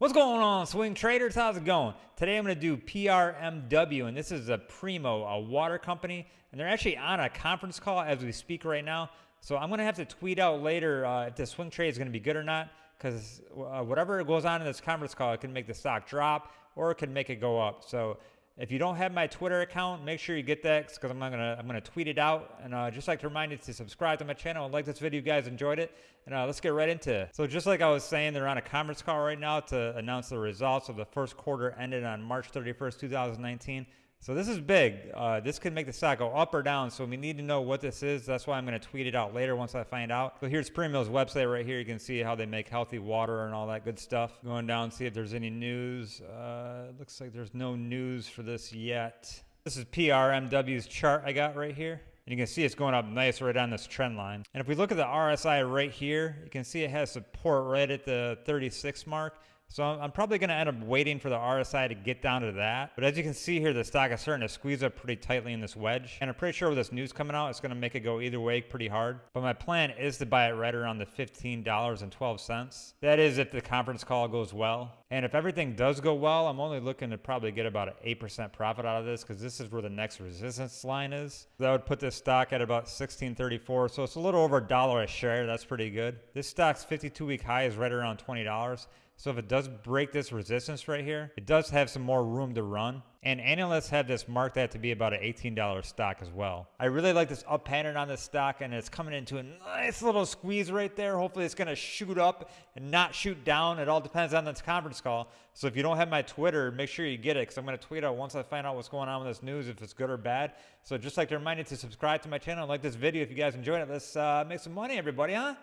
What's going on, swing traders? How's it going? Today I'm going to do PRMW, and this is a Primo, a water company, and they're actually on a conference call as we speak right now. So I'm going to have to tweet out later uh, if the swing trade is going to be good or not, because uh, whatever goes on in this conference call, it can make the stock drop or it can make it go up. So if you don't have my Twitter account, make sure you get that because I'm gonna I'm gonna tweet it out. And uh, just like to remind you to subscribe to my channel and like this video. You guys enjoyed it, and uh, let's get right into it. So just like I was saying, they're on a conference call right now to announce the results of the first quarter ended on March 31st, 2019. So this is big. Uh, this could make the stock go up or down. So we need to know what this is. That's why I'm going to tweet it out later once I find out. So here's Primo's website right here. You can see how they make healthy water and all that good stuff. Going down, see if there's any news. Uh, looks like there's no news for this yet. This is PRMW's chart I got right here. And you can see it's going up nice right on this trend line. And if we look at the RSI right here, you can see it has support right at the 36 mark. So I'm probably going to end up waiting for the RSI to get down to that. But as you can see here, the stock is starting to squeeze up pretty tightly in this wedge. And I'm pretty sure with this news coming out, it's going to make it go either way pretty hard. But my plan is to buy it right around the $15.12. That is if the conference call goes well. And if everything does go well, I'm only looking to probably get about an 8% profit out of this because this is where the next resistance line is. That would put this stock at about 1634. So it's a little over a dollar a share. That's pretty good. This stock's 52 week high is right around $20. So if it does break this resistance right here, it does have some more room to run. And analysts have this marked that to be about an $18 stock as well. I really like this up pattern on this stock and it's coming into a nice little squeeze right there. Hopefully it's going to shoot up and not shoot down. It all depends on this conference call. So if you don't have my Twitter, make sure you get it because I'm going to tweet out once I find out what's going on with this news, if it's good or bad. So just like to remind you to subscribe to my channel and like this video if you guys enjoyed it. Let's uh, make some money, everybody, huh?